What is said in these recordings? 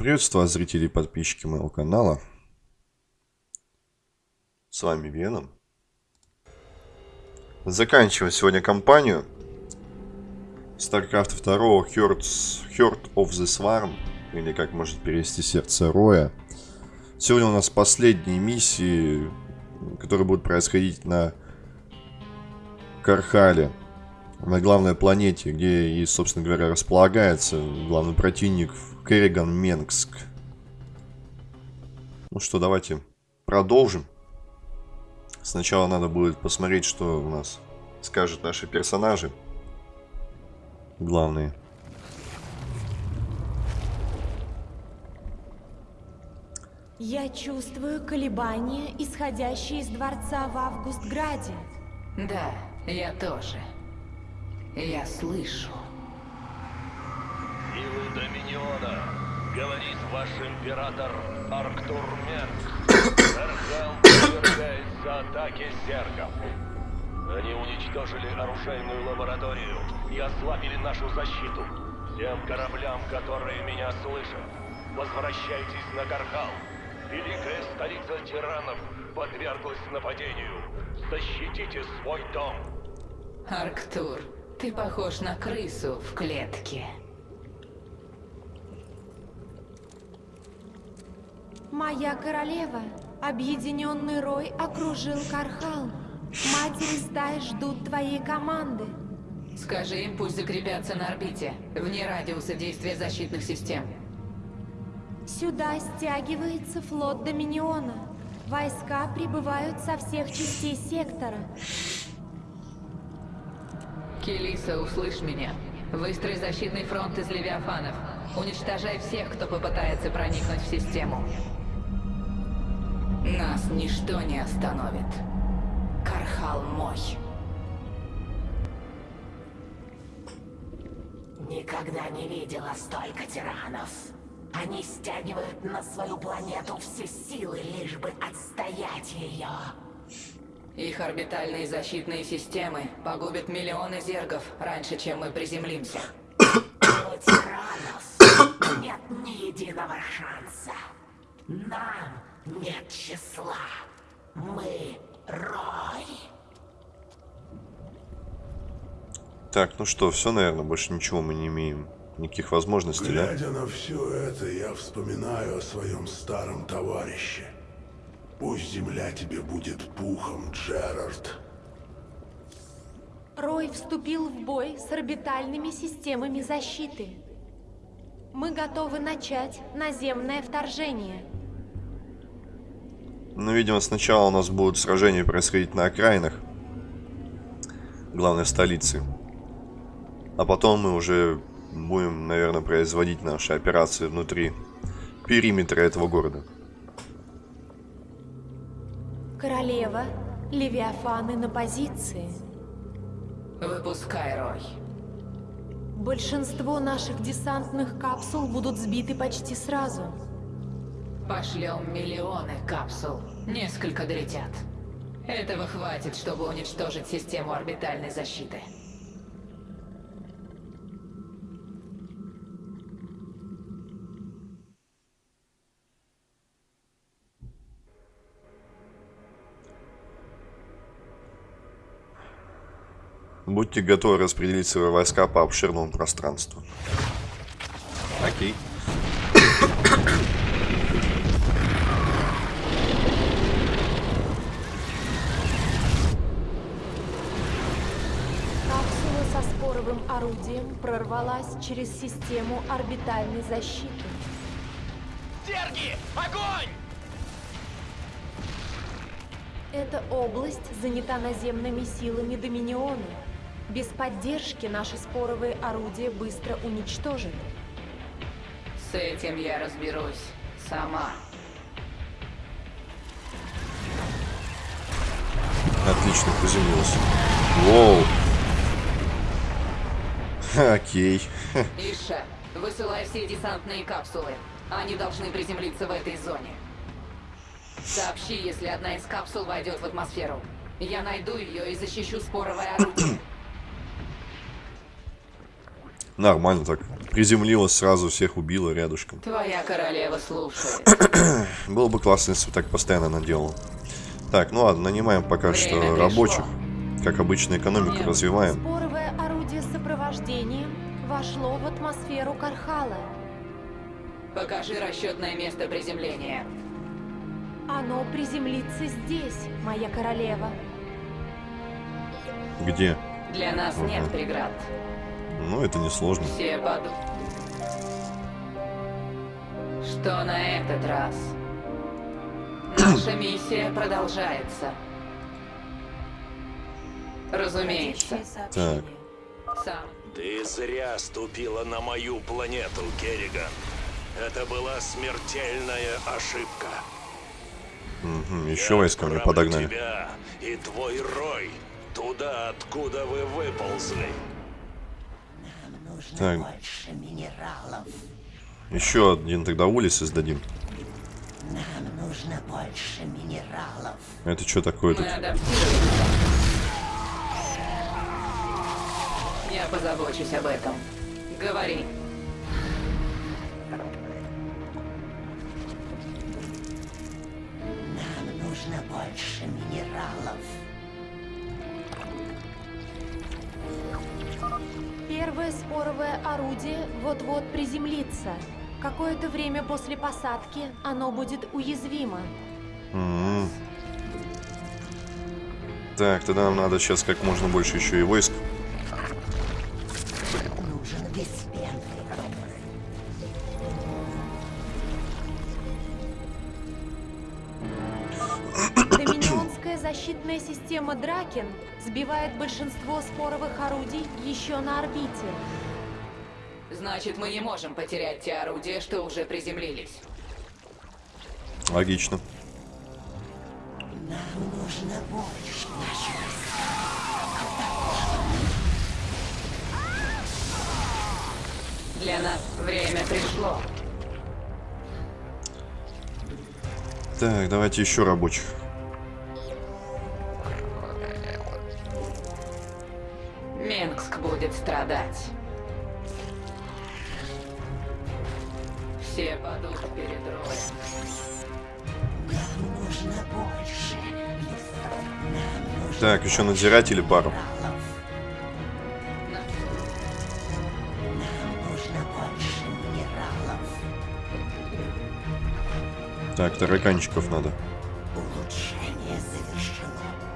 приветствую зрители и подписчики моего канала. С вами Веном. Заканчиваем сегодня кампанию StarCraft 2 Hearts, Heart of the Swarm, или как может перевести Сердце Роя. Сегодня у нас последние миссии, которые будут происходить на Кархале, на главной планете, где и, собственно говоря, располагается главный противник Керриган Менгск. Ну что, давайте продолжим. Сначала надо будет посмотреть, что у нас скажут наши персонажи. Главные. Я чувствую колебания, исходящие из дворца в Августграде. Да, я тоже. Я слышу. Силы Доминиона, говорит ваш император Арктур Менг. Архал подвергается атаке зергов. Они уничтожили оружейную лабораторию и ослабили нашу защиту. Всем кораблям, которые меня слышат, возвращайтесь на Кархал. Великая столица тиранов подверглась нападению. Защитите свой дом. Арктур, ты похож на крысу в клетке. Моя королева, объединенный Рой окружил Кархал. Матери стаи ждут твоей команды. Скажи им, пусть закрепятся на орбите, вне радиуса действия защитных систем. Сюда стягивается флот Доминиона. Войска прибывают со всех частей сектора. Келиса, услышь меня. Выстрой защитный фронт из левиафанов. Уничтожай всех, кто попытается проникнуть в систему. Нас ничто не остановит. Кархал мой. Никогда не видела столько тиранов. Они стягивают на свою планету все силы, лишь бы отстоять ее. Их орбитальные защитные системы погубят миллионы зергов раньше, чем мы приземлимся. У тиранов нет ни единого шанса. Нам нет числа. Мы Рой. Так, ну что, все, наверное, больше ничего мы не имеем. Никаких возможностей, да? Глядя на все это, я вспоминаю о своем старом товарище. Пусть земля тебе будет пухом, Джерард. Рой вступил в бой с орбитальными системами защиты. Мы готовы начать наземное вторжение. Ну, видимо, сначала у нас будут сражения происходить на окраинах главной столицы. А потом мы уже будем, наверное, производить наши операции внутри периметра этого города. Королева, Левиафаны на позиции. Выпускай, Рой. Большинство наших десантных капсул будут сбиты почти сразу. Пошлем миллионы капсул. Несколько долетят. Этого хватит, чтобы уничтожить систему орбитальной защиты. Будьте готовы распределить свои войска по обширному пространству. Окей. Капсула со споровым орудием прорвалась через систему орбитальной защиты. Зерги! Огонь! Эта область занята наземными силами Доминиона. Без поддержки наши споровые орудия быстро уничтожены. С этим я разберусь сама. Отлично, приземлился. Воу. Окей. Иша, высылай все десантные капсулы. Они должны приземлиться в этой зоне. Сообщи, если одна из капсул войдет в атмосферу. Я найду ее и защищу споровое орудие. Нормально так. Приземлилась сразу, всех убила рядышком. Твоя королева слушает. Было бы классно, если бы так постоянно она делала. Так, ну ладно, нанимаем пока Время что пришло. рабочих. Как обычно, экономику Нет. развиваем. Сопровождения вошло в атмосферу Кархала. Покажи расчетное место приземления. Оно приземлится здесь, моя королева. Где? Для нас нет Мгм. преград. Ну, это несложно. Все поду... Что на этот раз? Наша миссия продолжается. Разумеется. Так. Сам. Ты зря ступила на мою планету, Керриган. Это была смертельная ошибка. Угу, еще Я войска мне подогнали. тебя и твой рой туда, откуда вы выползли. Нужно Так. больше минералов. Еще один тогда улей создадим. Нам нужно больше минералов. Это что такое Мы тут? адаптируемся. Я позабочусь об этом. Говори. Нам нужно больше минералов. Первое споровое орудие вот-вот приземлится. Какое-то время после посадки оно будет уязвимо. М. Так, тогда нам надо сейчас как можно больше еще и войск. Большинство споровых орудий еще на орбите. Значит, мы не можем потерять те орудия, что уже приземлились. Логично. Нам нужно больше нашего Для нас время пришло. Так, давайте еще рабочих. Будет страдать. Все падут перед роем. Так, еще надзиратели пару. Так, тараканчиков надо.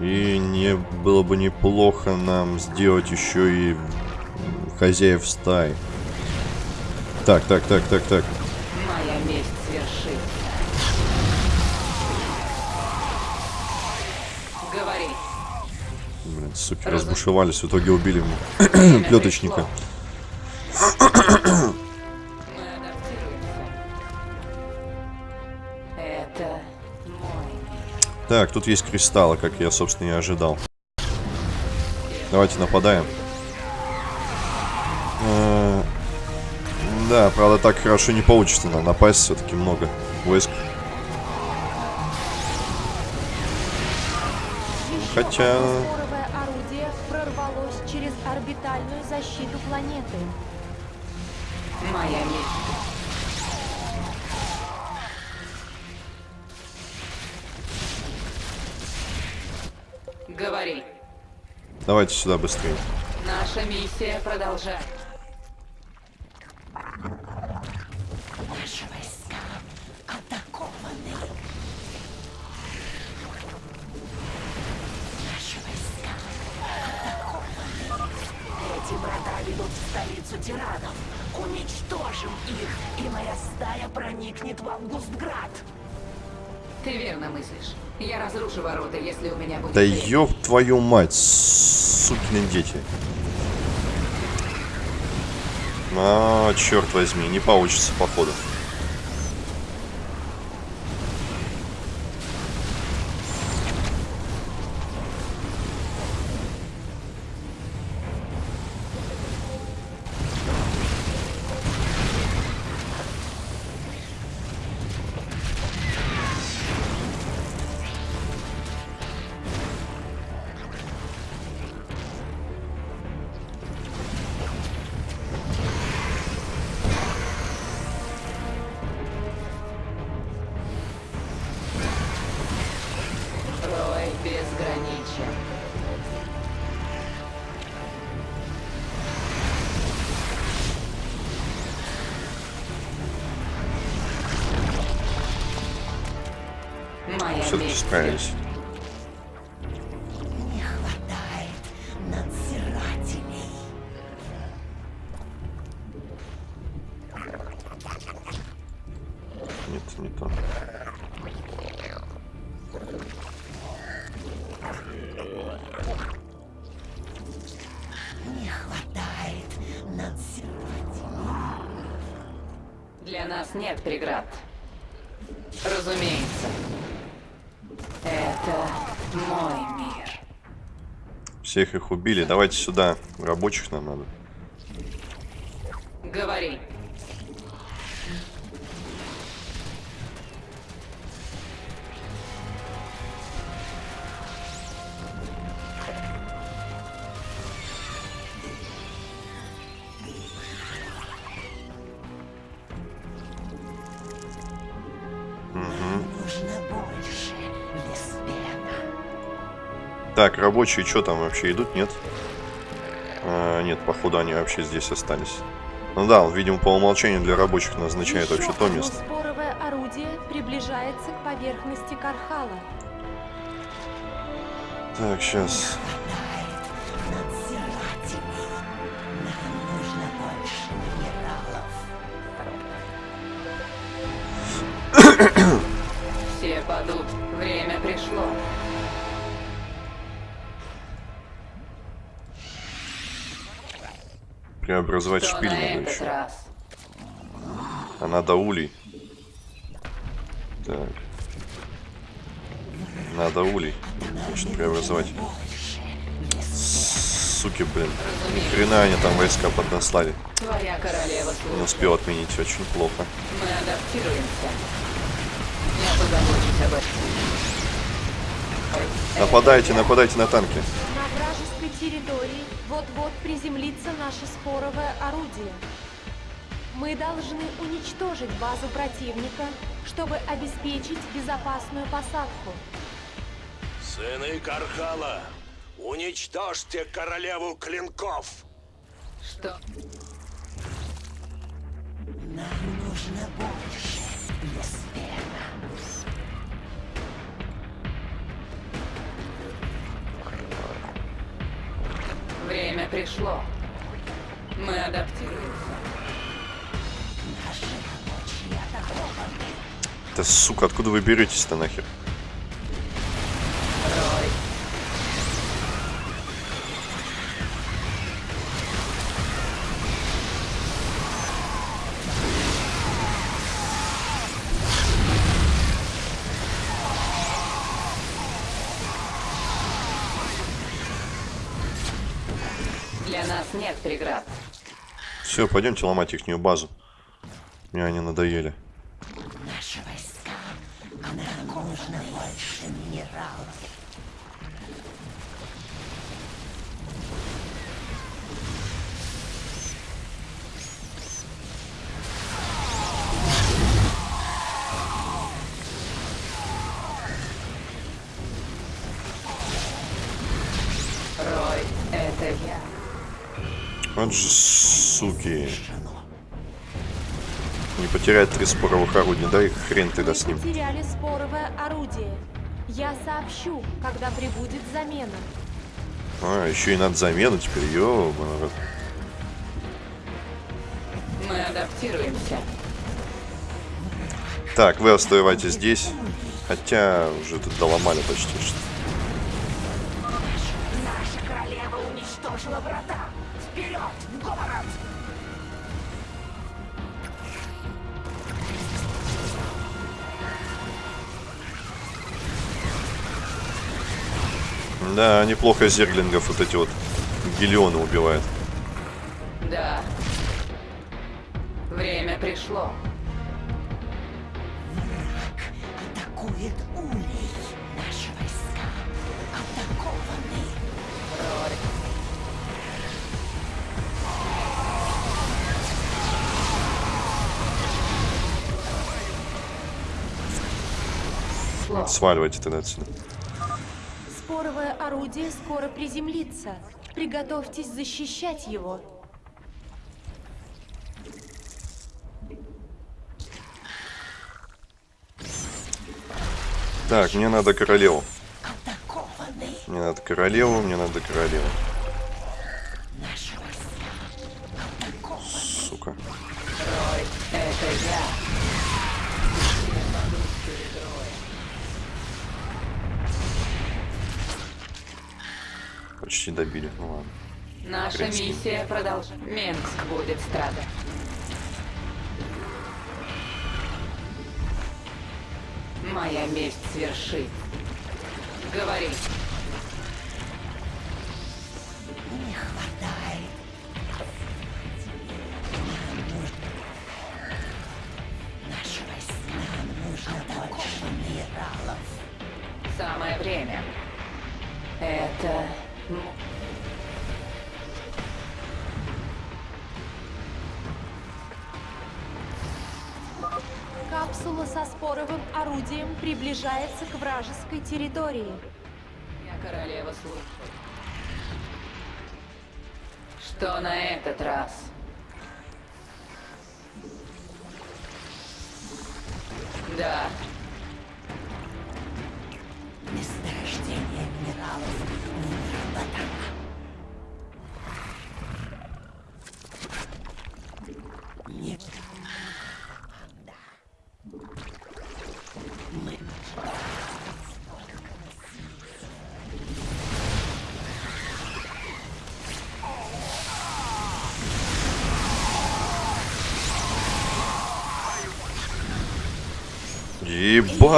И не было бы неплохо нам сделать еще и хозяев стаи. Так, так, так, так, так. Моя месть свершится. Говори. Блин, суки разбушевались, в итоге убили плеточника. пришло. Так, тут есть кристаллы, как я, собственно, и ожидал. Давайте нападаем. Э, Да, правда, так хорошо не получится. Надо напасть все-таки много войск. Хотя- споровое Давайте сюда быстрее. Наша миссия продолжается. Наши войска атакованы. Наши войска атакованы. Эти врата ведут в столицу тиранов. Уничтожим их, и моя стая проникнет в Августград. Ты верно мыслишь. Я разрушу ворота, если у меня будет Да время. ёб твою мать, сукины дети. А, черт возьми, не получится, походу. Все-таки Всех их убили. Давайте сюда. Рабочих нам надо. Так, рабочие что там вообще идут? Нет? А, нет, походу они вообще здесь остались. Ну да, он, видимо, по умолчанию для рабочих назначает Еще вообще то место. споровое орудие приближается к поверхности Кархала. Так, сейчас. Преобразовать Что шпиль на надо еще. раз? А надо улей. Так. Надо улей. Значит, преобразовать. Суки, блин. Ни хрена они там войска поднаслали. Не успел отменить, очень плохо. Мы адаптируемся. Я позабочусь об этом. Нападайте, нападайте на танки. На вражеской территории вот-вот приземлится наше споровое орудие. Мы должны уничтожить базу противника, чтобы обеспечить безопасную посадку. Сыны Кархала, уничтожьте королеву клинков! Что? Нам нужно больше, Леспена. Пришло. Мы адаптируемся. Да сука, откуда вы беретесь-то нахер? Все, пойдемте ломать ихнюю базу. Мне они надоели. Наши войска. А нам нужно больше минералов. Рой, это я. Вот же Не потерять три споровых орудия, да и хрен тогда с ним. потеряли споровое орудие. Я сообщу, когда прибудет замена. А, еще и надо замену теперь, ёбаный. Мы адаптируемся. Так, вы оставайтесь здесь. Хотя уже тут доломали почти что. Наша королева уничтожила врата. Да, неплохо зерглингов вот эти вот гелионы убивает. Да. Время пришло. Атакует улей. Наши войска атакованы. Сло. Сваливайте тогда отсюда. Орудие скоро приземлится. Приготовьтесь защищать его. Так, мне надо королеву. Мне надо королеву, мне надо королеву. Сука. Это я. Почти добили. Ну ладно. Наша Крымский. миссия продолжается. Минск будет страдать. Моя месть свершит. Говори. Споровым орудием приближается к вражеской территории. Я королева слуг. Что на этот раз? Да,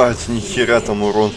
Ебать, нихера там урон.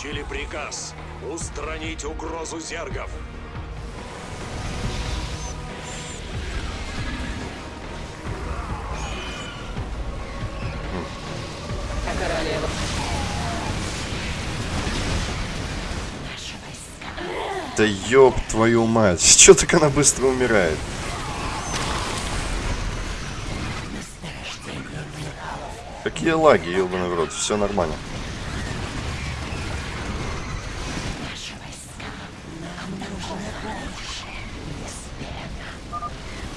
Получили приказ устранить угрозу зергов. а королева. Да ёб твою мать. Чё так она быстро умирает? Какие лаги, ёбаный в рот. Все нормально. Наши войска. Нам нужно больше.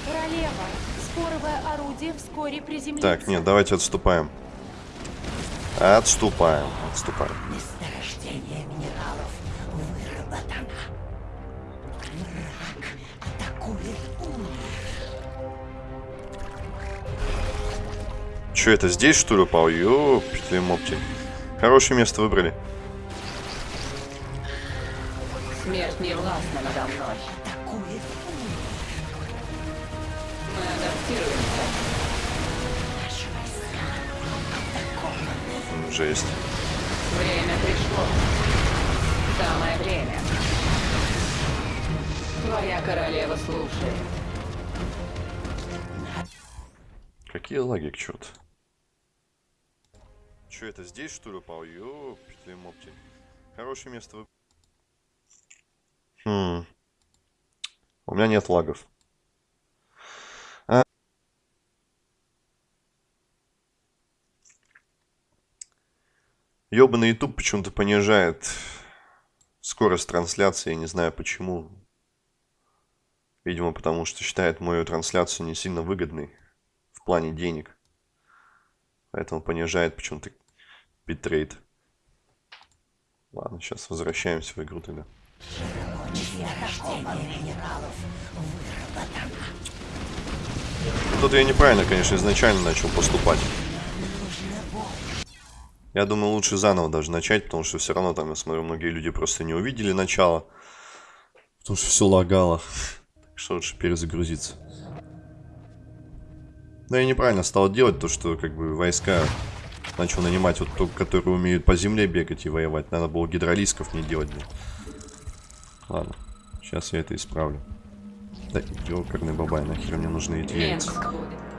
Королева, споровое орудие вскоре приземлится. Так, нет, давайте отступаем. Отступаем, отступаем. Месторождение минералов выработано. Враг атакует Чё, это здесь что ли упал? Ёпты мопти. Хорошее место выбрали. Смерть не властна надо мной. атакует Мы адаптируемся. Жесть. Время пришло. Самое время. Твоя королева слушает. Какие лаги к черту? Чё, это здесь что ли упал? Ёпты мопти. Хорошее место. Хм. У меня нет лагов. Ёбаный YouTube почему-то понижает скорость трансляции, я не знаю почему. Видимо, потому что считает мою трансляцию не сильно выгодной в плане денег. Поэтому понижает почему-то битрейт. Ладно, сейчас возвращаемся в игру тогда. Тут я неправильно, конечно, изначально начал поступать. Я думаю, лучше заново даже начать, потому что все равно там, я смотрю, многие люди просто не увидели начало. Потому что все лагало. Так что лучше перезагрузиться. Да я неправильно стал делать то, что как бы войска начал нанимать вот только, которые умеют по земле бегать и воевать. Надо было гидролисков не делать. Блин. Ладно, сейчас я это исправлю. Да ёкарный бабай, нахер мне нужны эти яйца.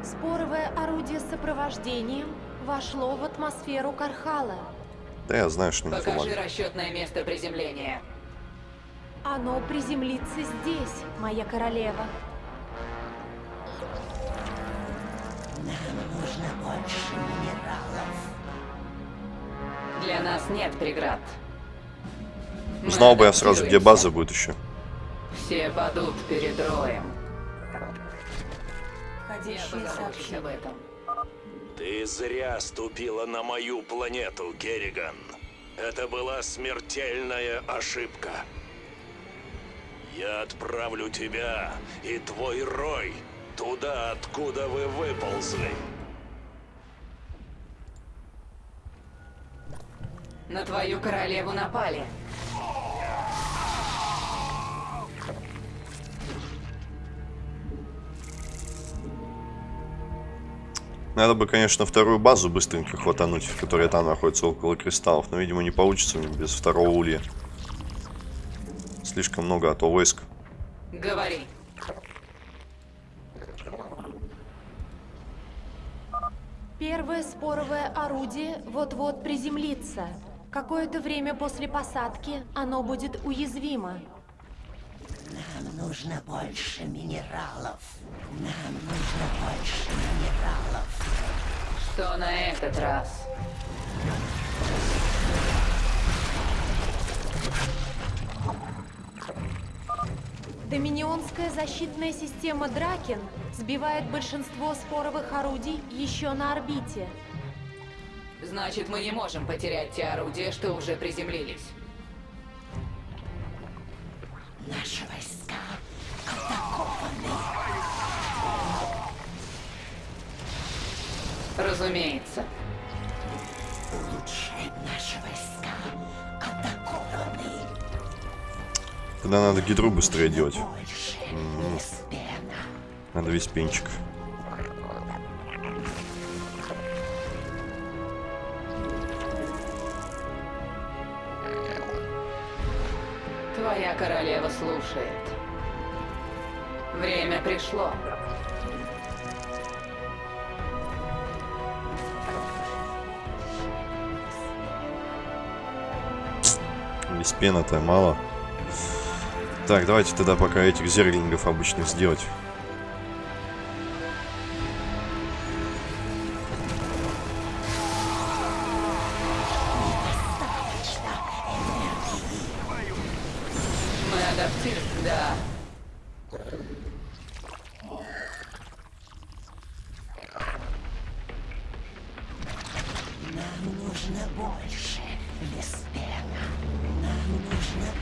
Споровое орудие с сопровождением вошло в атмосферу Кархала. Да я знаю, что не Покажи помогает. расчетное место приземления. Оно приземлится здесь, моя королева. Нам нужно больше минералов. Для нас нет преград. Мы Знал бы я сразу, где база будет еще. Все падут перед роем. Позабочусь сообщения. об этом. Ты зря ступила на мою планету, Керриган. Это была смертельная ошибка. Я отправлю тебя и твой рой туда, откуда вы выползли. На твою королеву напали. Надо бы, конечно, вторую базу быстренько хватануть, которая там находится около кристаллов. Но, видимо, не получится без второго улья. Слишком много, а то войск. Говори. Первое споровое орудие вот-вот приземлится. Какое-то время после посадки оно будет уязвимо. Нам нужно больше минералов. Нам нужно больше минералов. Что на этот раз? Доминионская защитная система Дракен сбивает большинство споровых орудий еще на орбите. Значит, мы не можем потерять те орудия, что уже приземлились. Наши войска атакованы. Разумеется. Улучшай наши войска атакованы. Тогда надо гидру быстрее делать. Леспена. Надо весь пенчик. Слушает. Время пришло. Весь пена-то мало. Так, давайте тогда пока этих зерлингов обычных сделать.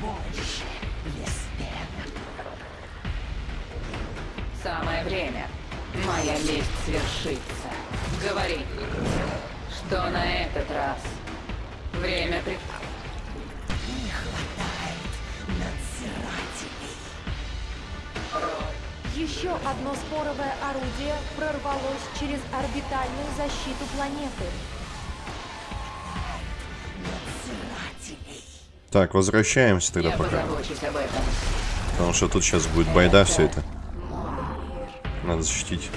Больше Леспена. Самое время. Моя месть свершится. Говори. Что на этот раз? Время при... Не хватает надзирателей. Еще одно споровое орудие прорвалось через орбитальную защиту планеты. Так, возвращаемся тогда Я пока. Потому что тут сейчас будет байда все это. Надо защитить.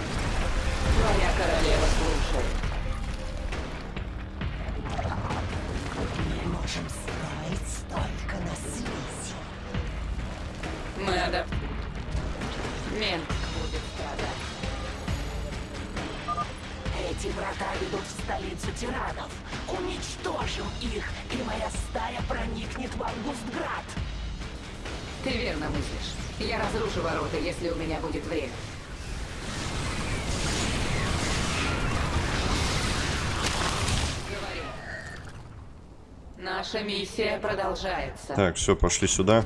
Продолжается. Так, все, пошли сюда.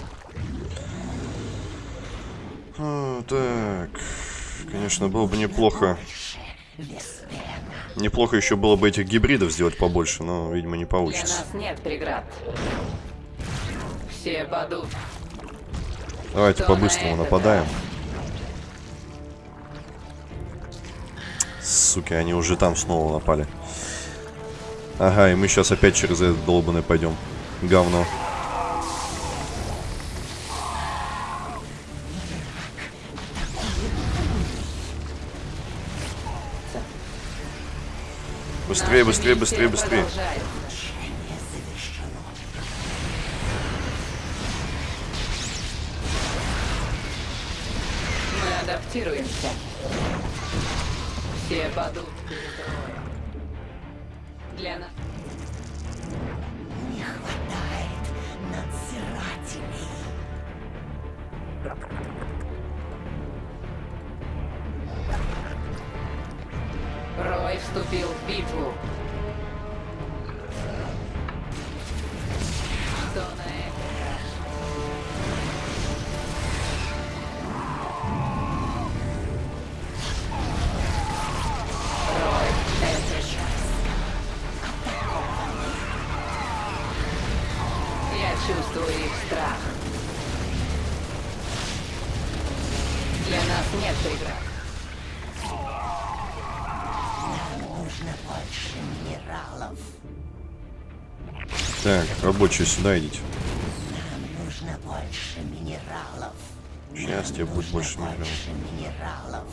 А, так, конечно, было бы неплохо. Неплохо еще было бы этих гибридов сделать побольше, но, видимо, не Для получится. нас нет преград. Все падут. Давайте на по-быстрому это нападаем. Суки, они уже там снова напали. Ага, и мы сейчас опять через этот долбанный пойдем. Говно. Быстрее, быстрее, быстрее. Мы адаптируемся. Все падут Так, рабочие, сюда идите. Нам нужно больше минералов. Сейчас тебе будет больше больше минералов.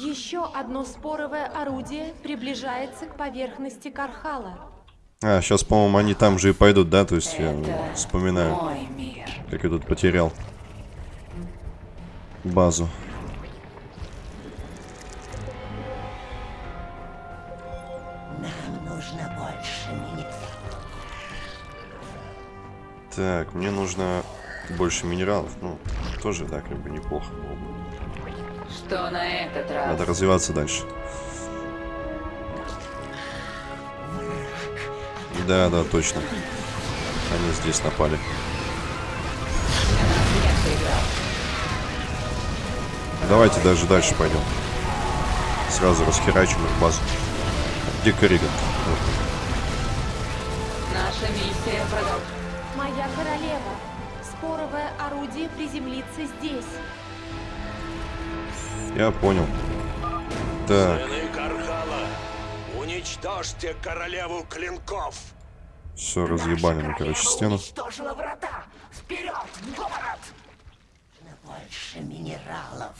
Еще одно споровое орудие приближается к поверхности Кархала. А, сейчас, по-моему, они там же и пойдут, да? То есть я Это вспоминаю, мой мир. как я тут потерял базу. Так, мне нужно больше минералов. Ну, тоже, да, как бы неплохо было бы. Что на этот раз? Надо развиваться дальше. Да, да, точно. Они здесь напали. Давайте даже дальше пойдем. Сразу расхерачим их базу. Где Корриган? Здесь. Я понял. Так, Сыны Кархала, уничтожьте королеву клинков! все, разъебали мы, короче, стену. уничтожила врата. Вперед, в город! Больше минералов.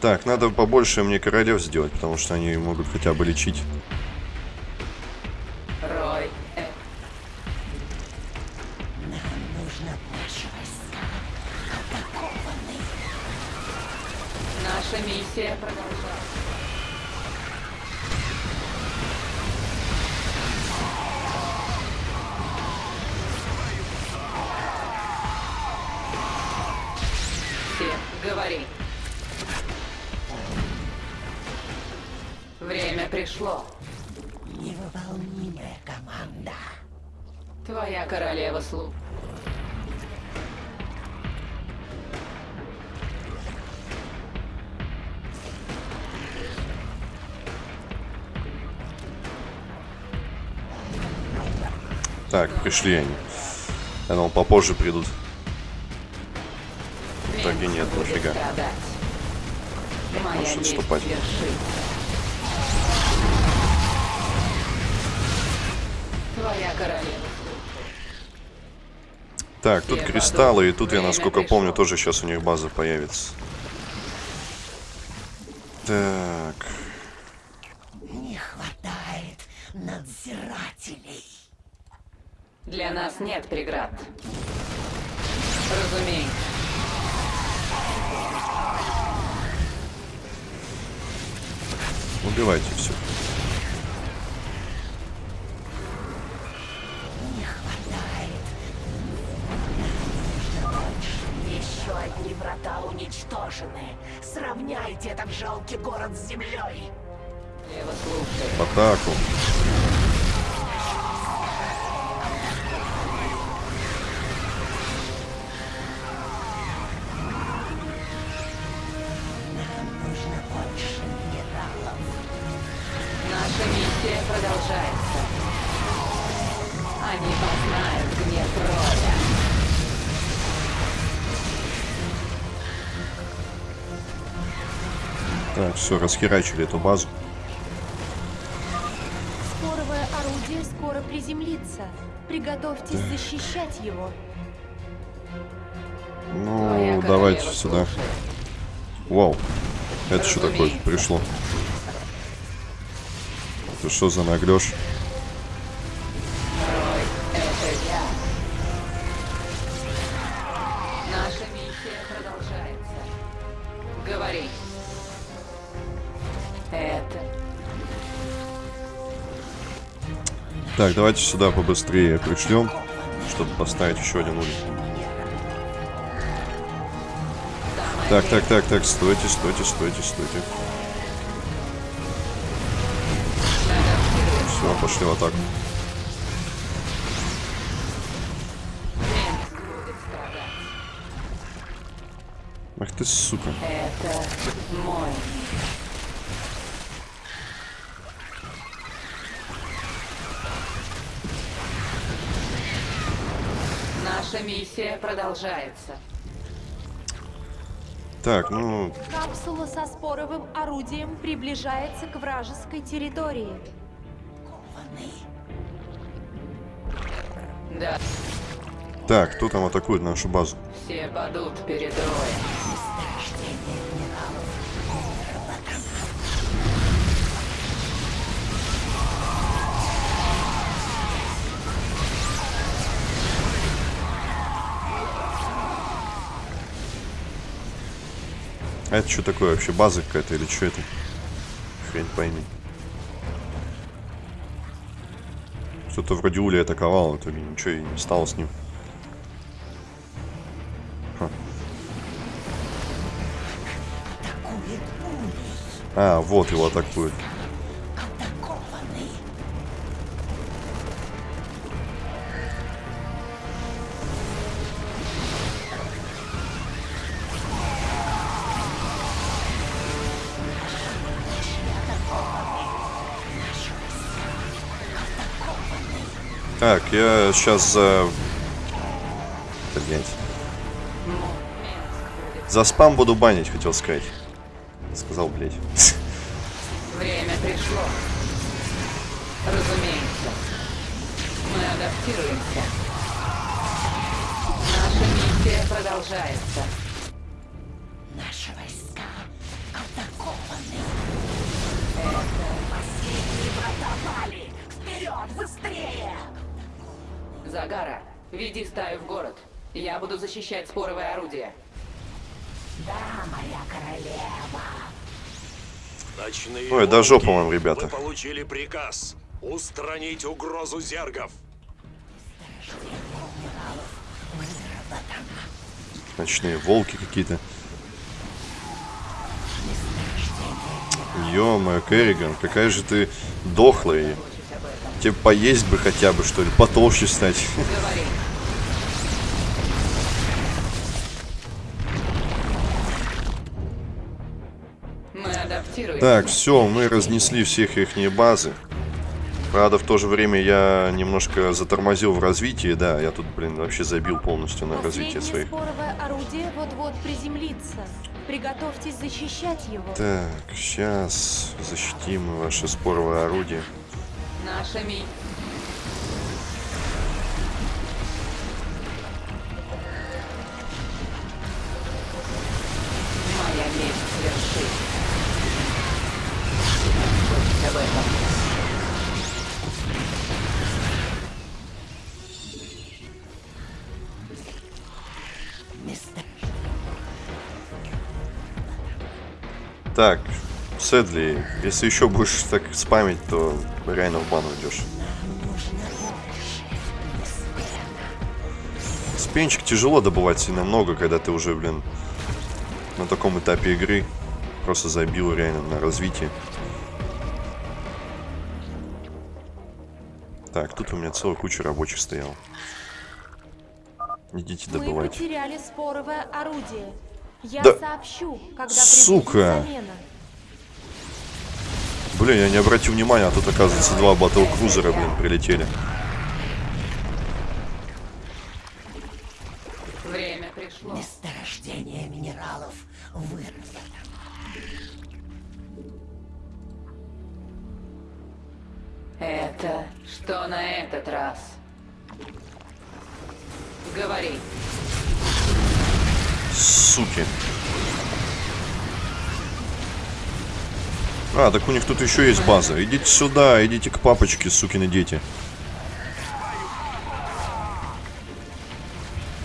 Так, надо побольше мне королев сделать, потому что они могут хотя бы лечить. Твоя королева слуг. Так, пришли они. Я думал, попозже придут. В итоге нет, Можешь месть отступать. Твоя королева. Так, тут кристаллы, и тут, я насколько помню, тоже сейчас у них база появится. Так, все, расхерачили эту базу. Споровое орудие скоро приземлится. Приготовьтесь защищать его. Ну, Твоя давайте королева сюда. слушает. Вау. Это что такое пришло? Это что за наглешь? Так, давайте сюда побыстрее пришлем, чтобы поставить еще один уровень. Так, так, так, так, стойте, стойте, стойте, стойте. Все, пошли в атаку. Ах ты, сука. Это мой. Наша миссия продолжается. Так, ну, Капсула со споровым орудием приближается к вражеской территории. Да, так, кто там атакует нашу базу? все падут перед роем. А это что такое вообще? База какая-то или что это? Хрень пойми. Что-то вроде Ули атаковал, итоге ничего и не стало с ним. Ха. А, вот его атакует. Так, я сейчас за... Блять. За спам буду банить, хотел сказать. Сказал, блять. Время пришло. Разумеется. Мы адаптируемся. Наша миссия продолжается. Быстрее! Загара, веди стаю в город. Я буду защищать споровое орудие. Да, моя королева. Ночные Ой, да жопа вам, ребята. Вы получили приказ устранить угрозу зергов. Ночные волки какие-то. Ё-моё, Керриган, какая же ты дохлая. Тебе поесть бы хотя бы, что ли, потолще стать. Говори. Так, все, мы разнесли всех их базы. Правда, в то же время я немножко затормозил в развитии, да, я тут, блин, вообще забил полностью на развитие своих. споровое орудие вот-вот приземлится. Приготовьтесь защищать его. Так, сейчас защитим ваше споровое орудие. Наша ми... Моя месть. Слышать об этом. Так, Сэдли, если еще будешь так спамить, то реально в бан уйдешь. Спенчик тяжело добывать сильно много, когда ты уже, блин, на таком этапе игры. Просто забил реально на развитие. Так, тут у меня целая куча рабочих стояла. Идите Мы добывать. потеряли споровое орудие. Я Да- сообщу, когда Сука! замена. Блин, я не обратил внимания, а тут, оказывается, два батл-крузера, блин, прилетели. Время пришло. Месторождение минералов вырвано. Это что на этот раз? Говори. Суки. А, так у них тут еще есть база. Идите сюда, идите к папочке, сукины дети.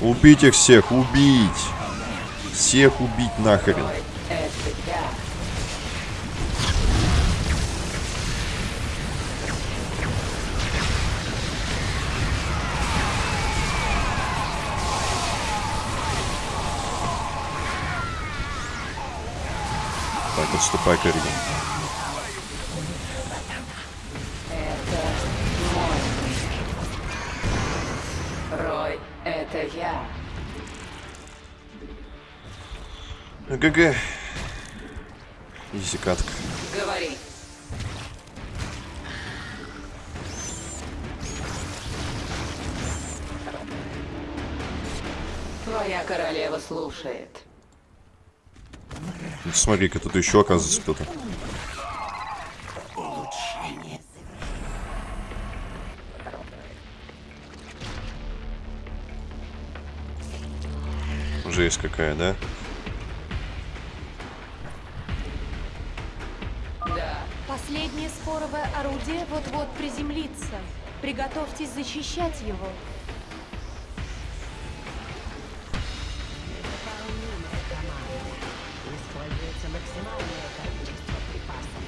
Убить их всех, убить. Всех убить нахрен. Так, отступай, Керриган. ГГ. Изи катка. Говори. Твоя королева слушает. Ну, Смотри-ка, тут еще оказывается кто-то. Улучшение Жесть какая? Да. Приземлится. Приготовьтесь защищать его. Используется максимальное количество припасов.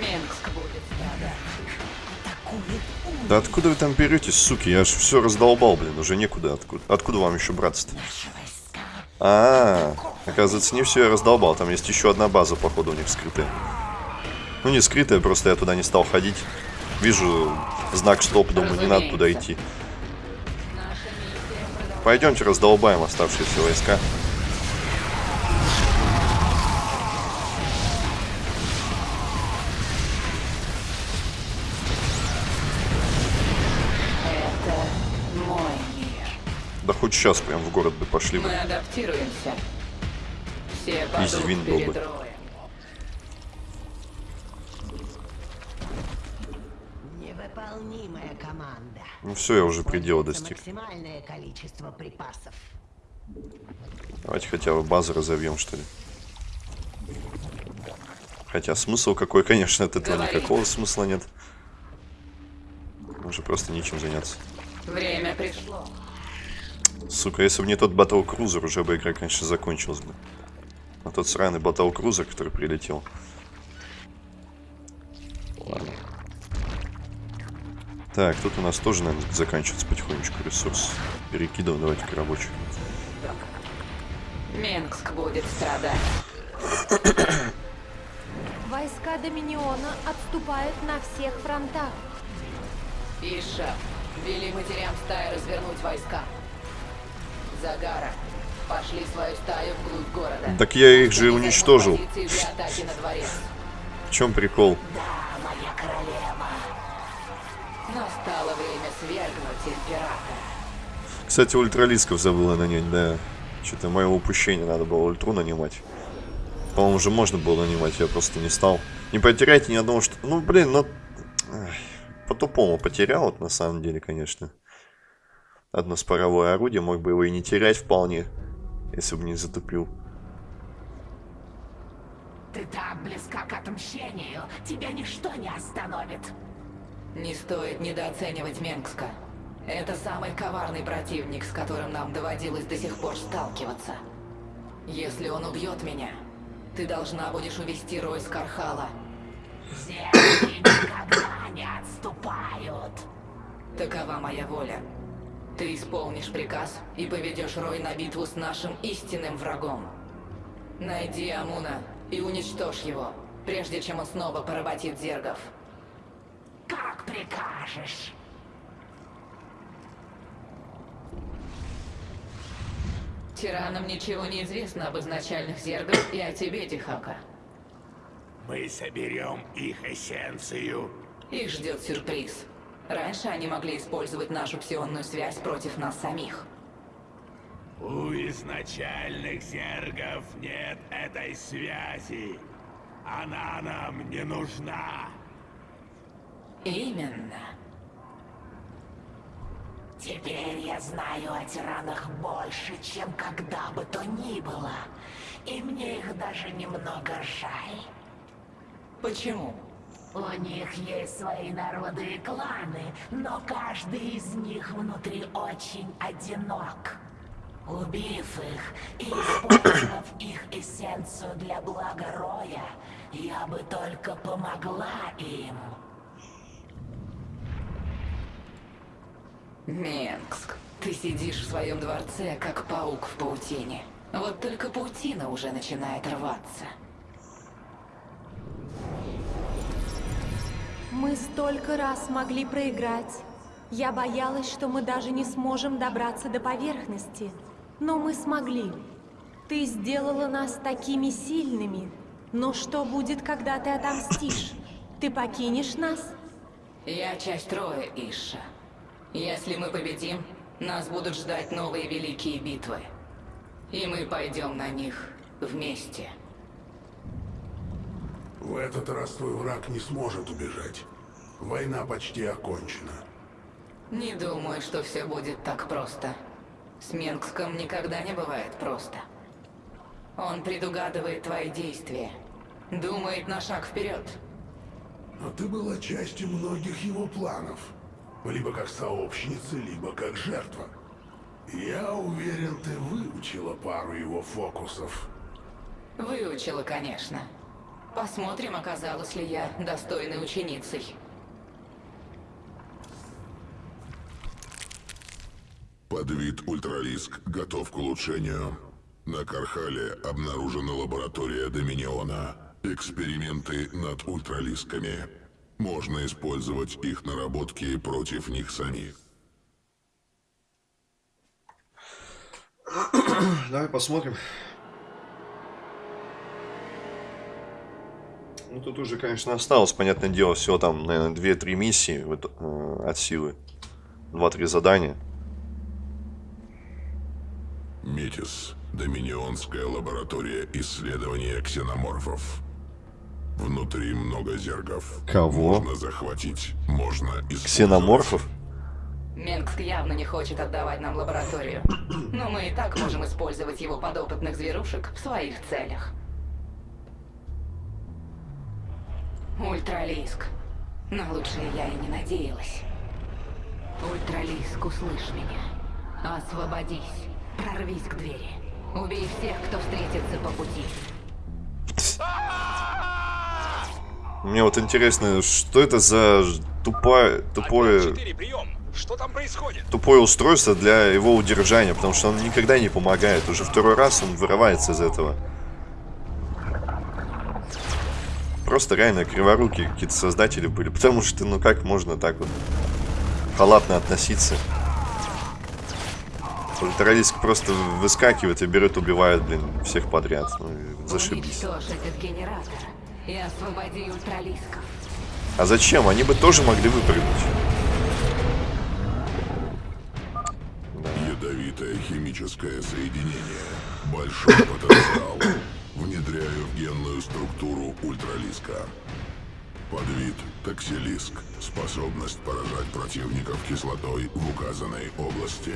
Менгск будет страдать. Атакует Да откуда вы там беретесь, суки? Я ж все раздолбал, блин, уже некуда. Откуда, откуда вам еще браться-то? наши войска. А, оказывается, не все я раздолбал. Там есть еще одна база, походу, у них скрытая. Ну, не скрытая, просто я туда не стал ходить. Вижу знак стоп, думаю, не надо туда идти. Пойдемте раздолбаем оставшиеся войска. Да хоть сейчас прям в город бы пошли бы. Мы адаптируемся. Все Изи вин был бы. Роем. Невыполнимая команда. Ну все, я уже предела достиг. Максимальное количество припасов. Давайте хотя бы базы разовьем, что ли. Хотя смысл какой, конечно, от этого Говори. никакого смысла нет. Уже просто нечем заняться. Время пришло. Сука, если бы не тот Батл Крузер, уже бы игра, конечно, закончилась бы. А тот сраный Батл Крузер, который прилетел. Так, тут у нас тоже, наверное, заканчивается потихонечку ресурс. Перекидываем, давайте к рабочему. Менгск будет страдать. Войска Доминиона отступают на всех фронтах. Иша, вели матерям стаи развернуть войска. Загара, пошли свою стаю вглубь города. Так я их же уничтожил. В чем прикол? Да, свергнуть императора. Кстати, ультралисков забыла нанять, да. Что-то мое упущение, надо было ультру нанимать. По-моему, уже можно было нанимать, я просто не стал. Не потеряйте ни одного, что... Ну, блин, ну... По-тупому потерял, вот на самом деле, конечно. Одно споровое орудие, мог бы его и не терять вполне, если бы не затупил. Ты так близка к отмщению. Тебя ничто не остановит. Не стоит недооценивать Менгска. Это самый коварный противник, с которым нам доводилось до сих пор сталкиваться. Если он убьет меня, ты должна будешь увести Рой с Кархала. Земли никогда не отступают. Такова моя воля. Ты исполнишь приказ и поведешь Рой на битву с нашим истинным врагом. Найди Амуна и уничтожь его, прежде чем он снова поработит зергов. Прикажешь. Тиранам ничего не известно об изначальных зергах и о тебе, Дихака. Мы соберем их эссенцию. Их ждет сюрприз. Раньше они могли использовать нашу псионную связь против нас самих. У изначальных зергов нет этой связи. Она нам не нужна. Именно. Теперь я знаю о тиранах больше, чем когда бы то ни было. И мне их даже немного жаль. Почему? У них есть свои народы и кланы, но каждый из них внутри очень одинок. Убив их и использовав их эссенцию для блага Роя, я бы только помогла им. Менгск, ты сидишь в своем дворце, как паук в паутине. Вот только паутина уже начинает рваться. Мы столько раз могли проиграть. Я боялась, что мы даже не сможем добраться до поверхности. Но мы смогли. Ты сделала нас такими сильными. Но что будет, когда ты отомстишь? Ты покинешь нас? Я часть Роя, Иша. Если мы победим, нас будут ждать новые великие битвы. И мы пойдем на них вместе. В этот раз твой враг не сможет убежать. Война почти окончена. Не думаю, что все будет так просто. С Менгском никогда не бывает просто. Он предугадывает твои действия. Думает на шаг вперед. Но ты была частью многих его планов. Либо как сообщница, либо как жертва. Я уверен, ты выучила пару его фокусов. Выучила, конечно. Посмотрим, оказалась ли я достойной ученицей. Подвид Ультралиск готов к улучшению. На Корхале обнаружена лаборатория Доминиона. Эксперименты над ультралисками. Можно использовать их наработки против них самих. Давай посмотрим. Ну, тут уже, конечно, осталось, понятное дело, всего там, наверное, 2-3 миссии э, от силы. 2-3 задания. Метис. Доминионская лаборатория исследования ксеноморфов. Внутри много зергов. Кого? Можно захватить, можно использовать. Ксеноморфов? Менгск явно не хочет отдавать нам лабораторию. Но мы и так можем использовать его подопытных зверушек в своих целях. Ультралиск. На лучшее я и не надеялась. Ультралиск, услышь меня. Освободись. Прорвись к двери. Убей всех, кто встретится по пути. Мне вот интересно, что это за тупое, тупое, 4, прием. Что там происходит? тупое устройство для его удержания, потому что он никогда не помогает. Уже второй раз он вырывается из этого. Просто реально криворукие какие-то создатели были, потому что, ну как можно так вот халатно относиться? Ультралиск просто выскакивает и берет, убивает, блин, всех подряд. Ну, зашибись. Уничтожь этот генератор и освободи ультралисков. А зачем? Они бы тоже могли выпрыгнуть. Ядовитое химическое соединение. Большой потенциал. Внедряю в генную структуру ультралиска. Подвид токсилиск. Способность поражать противников кислотой в указанной области.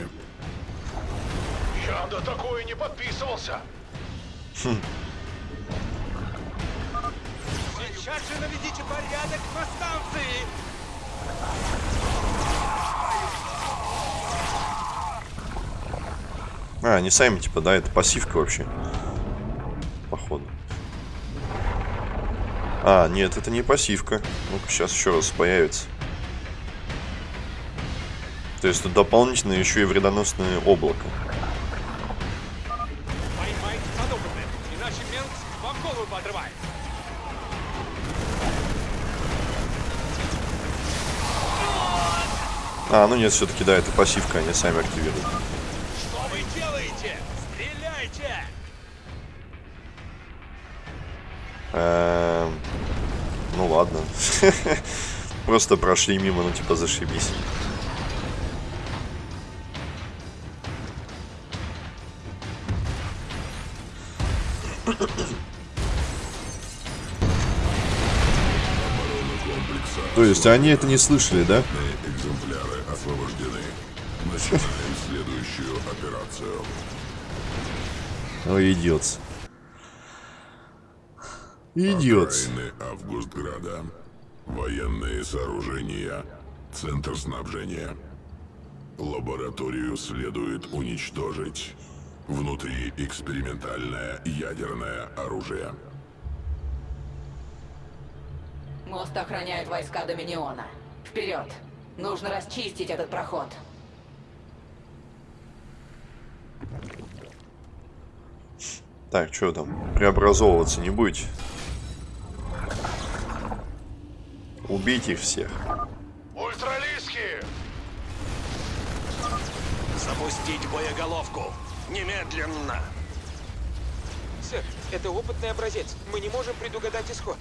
Я на такое не подписывался. Сейчас же наведите порядок на станции. А, они сами, типа, да, это пассивка вообще. Походу. А, нет, это не пассивка. Ну-ка, сейчас еще раз появится. То есть тут дополнительно еще и вредоносное облако. А, ну нет, все-таки, да, это пассивка, они сами активируют. Что вы делаете? Стреляйте! Эм, Ну ладно. Просто прошли мимо, ну типа зашибись. То есть они это не слышали, да? Ой, идиот. Идиот. Окраины Августграда. Военные сооружения. Центр снабжения. Лабораторию следует уничтожить. Внутри экспериментальное ядерное оружие. Мост охраняют войска Доминиона. Вперед! Нужно расчистить этот проход. Так, что там? Преобразовываться не будете? Убейте их всех. Ультралиски! Запустить боеголовку! Немедленно! Сэр, это опытный образец. Мы не можем предугадать исход.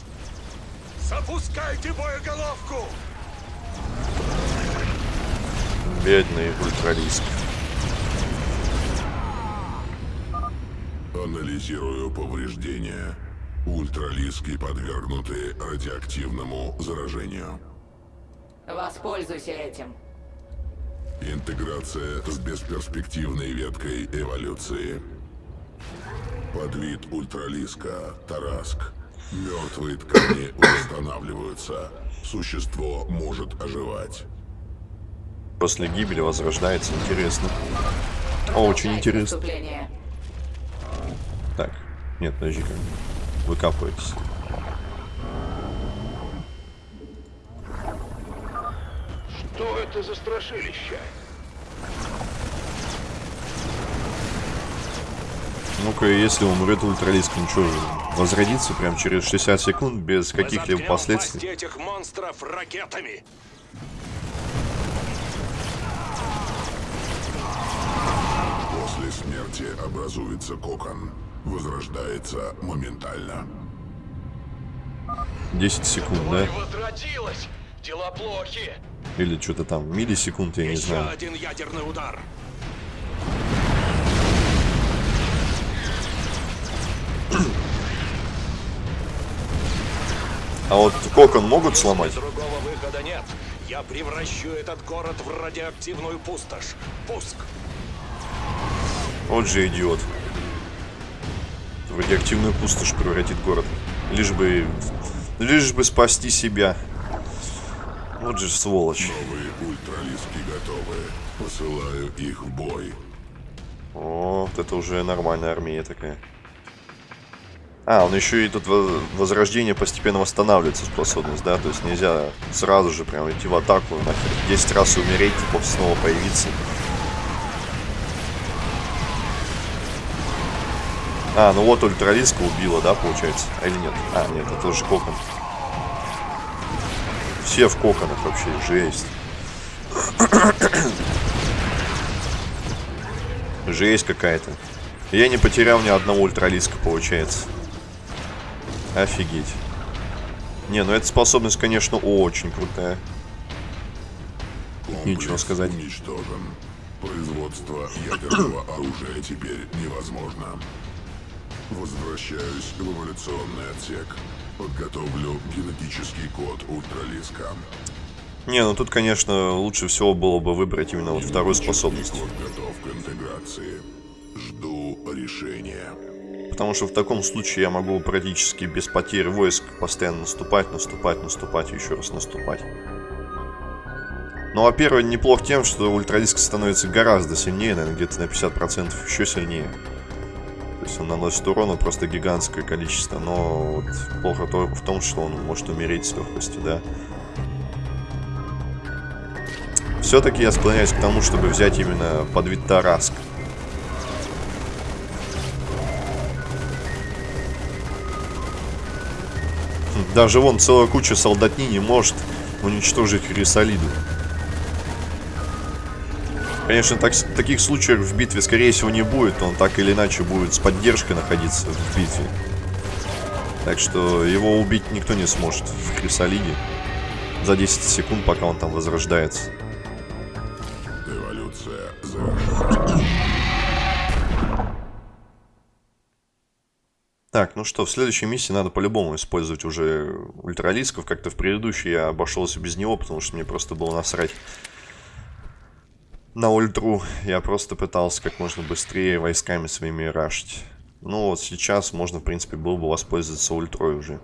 Запускайте боеголовку! Бедный ультралиск. Анализирую повреждения. Ультралиски подвергнуты радиоактивному заражению. Воспользуйся этим. Интеграция с бесперспективной веткой эволюции. Подвид ультралиска Тараск. Мертвые ткани восстанавливаются. Существо может оживать. После гибели возрождается. Интересно. О, очень Начать интересно. Нет, подожди-ка. Выкапывайтесь. Что это за страшилище? Ну-ка, если умрет ультралиск, ну что же, возродится прям через 60 секунд без каких-либо последствий. этих монстров ракетами! После смерти образуется кокон. Возрождается моментально. 10 секунд, да? Возродилась! Дела плохи! Или что-то там, миллисекунд, я не Еще знаю. один ядерный удар! А вот кокон могут сломать? Другого выхода нет. Я превращу этот город в радиоактивную пустошь. Пуск! Вот же идиот. В радиоактивную пустошь превратит город. Лишь бы... Лишь бы спасти себя. Вот же сволочь. Новые ультралиски готовы. Посылаю их в бой. О, вот это уже нормальная армия такая. А, он еще и тут во- возрождение постепенно восстанавливается способность, да? То есть нельзя сразу же прям идти в атаку, нахер. 10 раз умереть, потом снова появиться. А, ну вот ультралиска убила, да, получается? А или нет? А, нет, это уже кокон. Все в коконах вообще, жесть. Жесть какая-то. Я не потерял ни одного ультралиска, получается. Офигеть. Не, ну эта способность, конечно, очень крутая. Комплекс Нечего сказать. уничтожен. Производство ядерного оружия теперь невозможно. Возвращаюсь в эволюционный отсек. Подготовлю генетический код ультралиска. Не, ну тут, конечно, лучше всего было бы выбрать именно вот вторую способность. Код готов к интеграции. Жду решения. Потому что в таком случае я могу практически без потерь войск постоянно наступать, наступать, наступать и еще раз наступать. Ну, а первый неплох тем, что ультралиск становится гораздо сильнее, наверное, где-то на 50% еще сильнее. То есть он наносит урона просто гигантское количество, но вот плохо только в том, что он может умереть с легкостью, да. Все-таки я склоняюсь к тому, чтобы взять именно подвид Тараск. Даже вон целая куча солдатни не может уничтожить Хрисолиду. Конечно, так, таких случаев в битве, скорее всего, не будет. Он так или иначе будет с поддержкой находиться в битве. Так что его убить никто не сможет в Хрисолиде. За 10 секунд, пока он там возрождается. Эволюция завершена. Так, ну что, в следующей миссии надо по-любому использовать уже ультралисков. Как-то в предыдущей я обошелся без него, потому что мне просто было насрать на ультру. Я просто пытался как можно быстрее войсками своими рашить. Ну вот сейчас можно, в принципе, было бы воспользоваться ультрой уже.